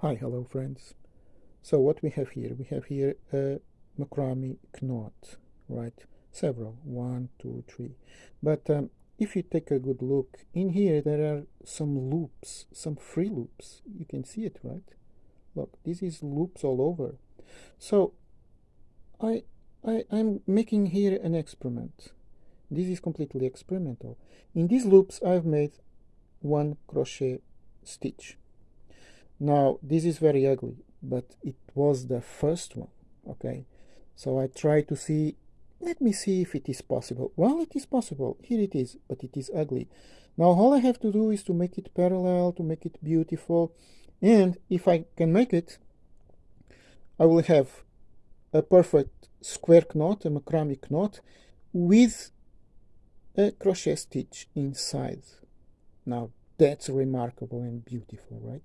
Hi, hello friends. So what we have here, we have here a macrame knot, right? Several, one, two, three. But um, if you take a good look, in here there are some loops, some free loops. You can see it, right? Look, this is loops all over. So I, I, I'm making here an experiment. This is completely experimental. In these loops I've made one crochet stitch now, this is very ugly, but it was the first one, okay? So I try to see, let me see if it is possible. Well, it is possible. Here it is, but it is ugly. Now, all I have to do is to make it parallel, to make it beautiful. And if I can make it, I will have a perfect square knot, a macrame knot, with a crochet stitch inside. Now, that's remarkable and beautiful, right?